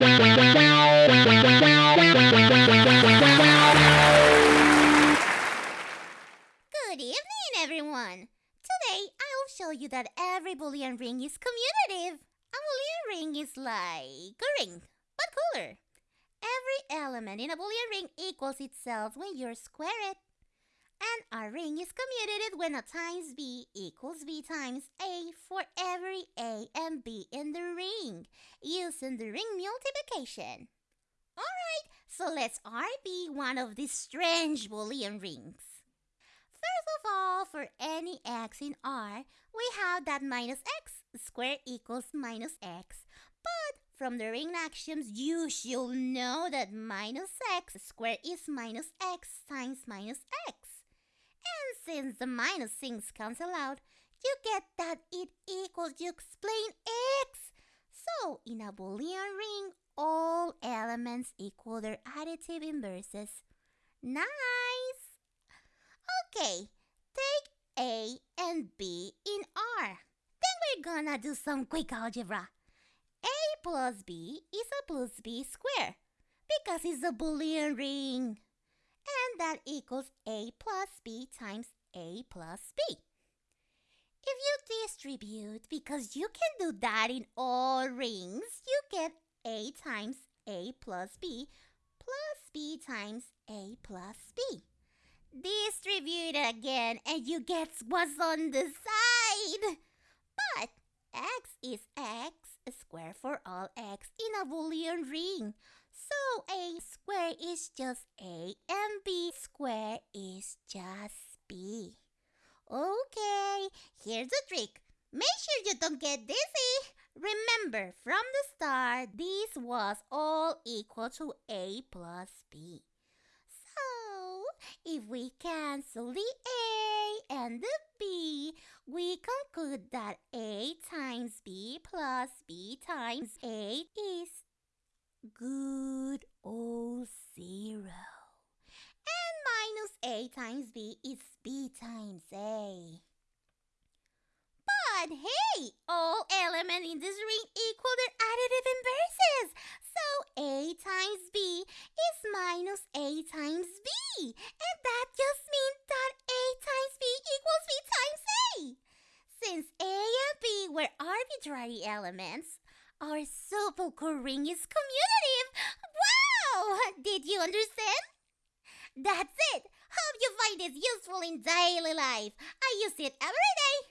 Good evening, everyone. Today, I'll show you that every Boolean ring is commutative. A Boolean ring is like a ring, but cooler. Every element in a Boolean ring equals itself when you square it. And a ring is commutative when a times b equals b times a for every a and b in the ring, using the ring multiplication. Alright, so let's R be one of these strange Boolean rings. First of all, for any x in R, we have that minus x squared equals minus x. But from the ring axioms, you should know that minus x squared is minus x times minus x. Since the minus things cancel out, you get that it equals you explain x. So in a Boolean ring, all elements equal their additive inverses. Nice! Okay, take A and B in R. Then we're gonna do some quick algebra. A plus B is a plus B square because it's a Boolean ring. And that equals A plus B times A plus B. If you distribute, because you can do that in all rings, you get A times A plus B plus B times A plus B. Distribute again and you get what's on the side. But x is x squared for all x in a Boolean ring. So a square is just a and b square is just b. Okay, here's the trick. Make sure you don't get dizzy. Remember, from the start, this was all equal to a plus b. So, if we cancel the a and the b, we conclude that a times b plus b times a is good old zero. A times b is b times a. But hey, all elements in this ring equal their additive inverses. So a times b is minus a times b. And that just means that a times b equals b times a. Since a and b were arbitrary elements, our super ring is commutative. Wow! Did you understand? That's it. Hope you find this useful in daily life. I use it every day.